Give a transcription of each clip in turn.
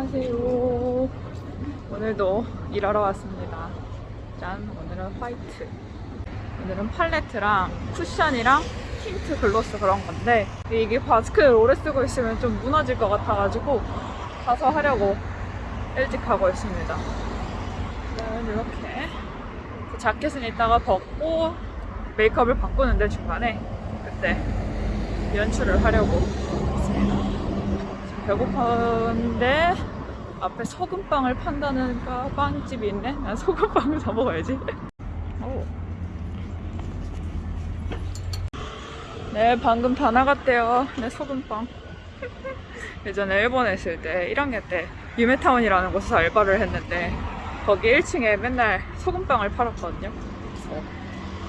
안녕하세요. 오늘도 일하러 왔습니다. 짠, 오늘은 화이트. 오늘은 팔레트랑 쿠션이랑 틴트 글로스 그런 건데 이게 마스크를 오래 쓰고 있으면 좀 무너질 것 같아가지고 가서 하려고 일찍 가고 있습니다. 짠, 이렇게 자켓은 이따가 벗고 메이크업을 바꾸는데 중간에 그때 연출을 하려고. 배고픈데 앞에 소금빵을 판다는 가 빵집이 있네. 난 소금빵을 사 먹어야지. 오. 네, 방금 다 나갔대요. 네, 소금빵. 예전에 일본에 있을 때 1학년 때 유메타운이라는 곳에서 알바를 했는데 거기 1층에 맨날 소금빵을 팔았거든요. 그래서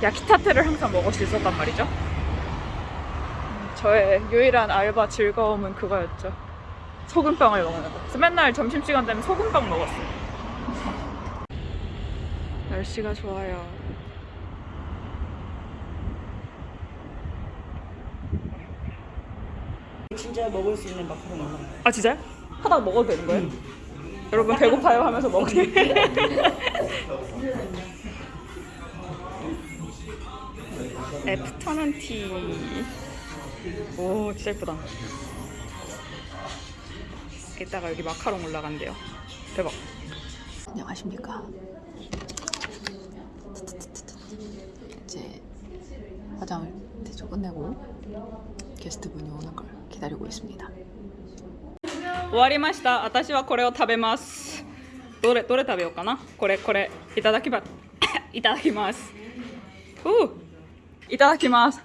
야키타테를 항상 먹을 수 있었단 말이죠. 음, 저의 유일한 알바 즐거움은 그거였죠. 소금빵을 먹는 거. 그래서 맨날 점심시간 되면 소금빵 먹었어요. 날씨가 좋아요. 진짜 먹을 수 있는 마카롱 올라. 아 진짜요? 하다 먹어도 되는 거예요? 여러분 배고파요 하면서 먹기. 애프터눈 티. 오 진짜 예쁘다. 이따가 여기 마카롱 올라간대요. 대박. 안녕하십니까. 이제 화장을 대충 끝내고 게스트분이 오는 걸 기다리고 있습니다. 終わりました。私はこれを食べます。どれどれ食べようかな。これこれいただきます。いただきます。うういただきます。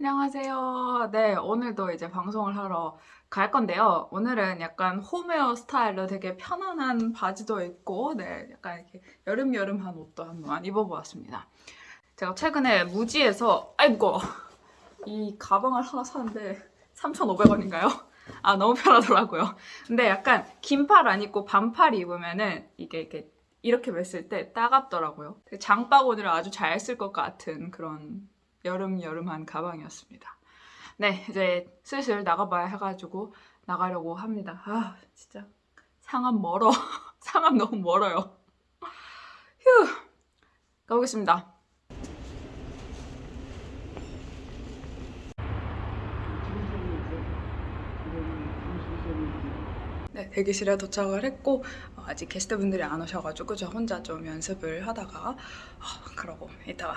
안녕하세요. 네, 오늘도 이제 방송을 하러 갈 건데요. 오늘은 약간 홈웨어 스타일로 되게 편안한 바지도 입고, 네, 약간 이렇게 여름여름한 옷도 한번 입어보았습니다. 제가 최근에 무지에서, 아이고, 이 가방을 하나 샀는데 3,500원인가요? 아, 너무 편하더라고요. 근데 약간 긴팔 안 입고 반팔 입으면은 이게 이렇게 이렇게 맸을 때 따갑더라고요. 되게 장바구니를 아주 잘 쓸 것 같은 그런 여름여름한 가방이었습니다. 네, 이제 슬슬 나가봐야 해가지고 나가려고 합니다. 아, 진짜 상암 멀어. 상암 너무 멀어요. 휴, 가보겠습니다. 네, 대기실에 도착을 했고 어, 아직 게스트분들이 안 오셔가지고 저 혼자 좀 연습을 하다가 어, 그러고 이따가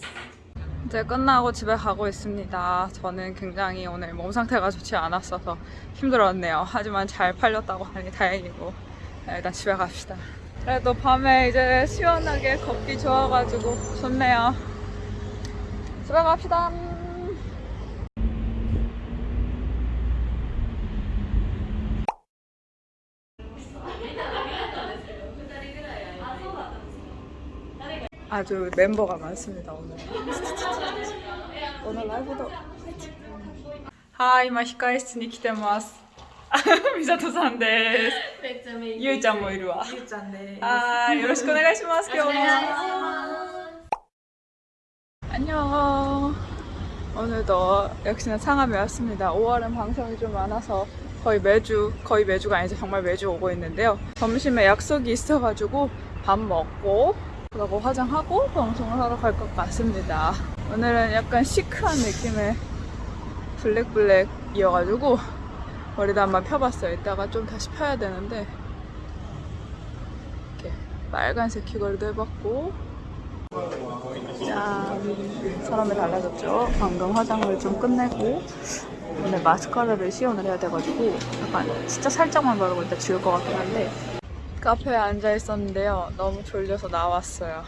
이제 끝나고 집에 가고 있습니다. 저는 굉장히 오늘 몸 상태가 좋지 않았어서 힘들었네요. 하지만 잘 팔렸다고 하니 다행이고 네, 일단 집에 갑시다. 그래도 밤에 이제 시원하게 걷기 좋아가지고 좋네요. 집에 갑시다. 아주 멤버가 많습니다 오늘. 오늘 라이브도 화이팅. 하이, 今控室に来てます。ミサトさんです。めっちゃめゆいちゃんもいるわ。ゆうちゃんです。はい、よろしくお願いします。今日も。 안녕. 오늘도 역시나 상암에 왔습니다. 5월은 방송이 좀 많아서 거의 매주, 거의 매주가 아니죠. 정말 매주 오고 있는데요. 점심에 약속이 있어가지고 밥 먹고 그러고 화장하고 방송을 하러 갈 것 같습니다. 오늘은 약간 시크한 느낌의 블랙블랙 이어가지고 머리도 한번 펴봤어요. 이따가 좀 다시 펴야 되는데 이렇게 빨간색 귀걸이도 해봤고 짠 사람이 달라졌죠 방금 화장을 좀 끝내고 오늘 마스카라를 시연을 해야 돼가지고 약간 진짜 살짝만 바르고 있다 지울 것 같긴 한데 카페에 앉아 있었는데요. 너무 졸려서 나왔어요.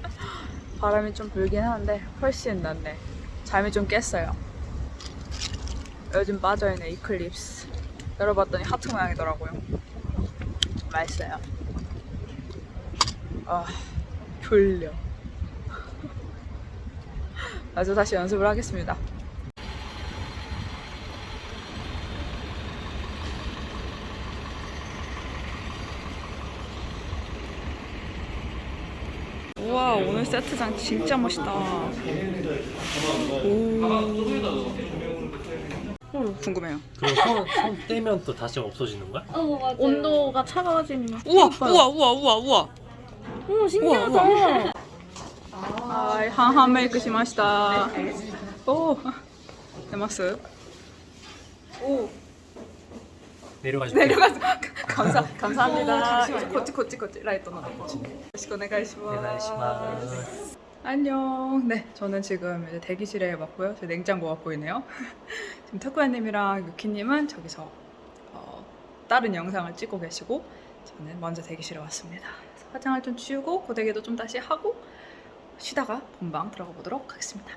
바람이 좀 불긴 하는데 훨씬 낫네. 잠이 좀 깼어요. 요즘 빠져있는 이클립스. 열어봤더니 하트 모양이더라고요. 맛있어요. 아 졸려. 아주 다시 연습을 하겠습니다 오늘 세트장 진짜 멋있다. 오. 궁금해요. 그럼 손, 손 떼면 또 다시 없어지는 거야? 어 맞아. 온도가 차가워지면 우와 우와 우와 우와 우와. 오 신기하다. 아 한한 메이크 시마시다. 오. 데마스 내려가지 내려가서 감사 감사합니다 こっち こっち こっち 라이트 나도 시고 お願いします お願いします 안녕. 네, 저는 지금 이제 대기실에 왔고요. 제 냉장고 가 보이네요. 지금 타쿠야님이랑 유키님은 저기서 어, 다른 영상을 찍고 계시고 저는 먼저 대기실에 왔습니다. 화장을 좀 치우고 고데기도 좀 다시 하고 쉬다가 본방 들어가 보도록 하겠습니다.